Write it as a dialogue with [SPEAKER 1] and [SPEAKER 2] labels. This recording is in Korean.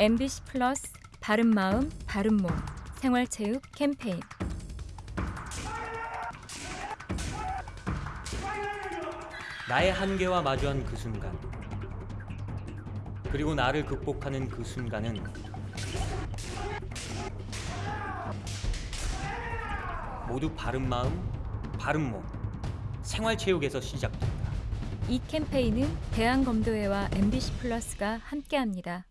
[SPEAKER 1] MBC 플러스 바른 마음 바른 몸 생활체육 캠페인
[SPEAKER 2] 나의 한계와 마주한 그 순간 그리고 나를 극복하는 그 순간은 모두 바른 마음, 바른 몸, 생활체육에서 시작됩니다.
[SPEAKER 1] 이 캠페인은 대한검도회와 MBC 플러스가 함께합니다.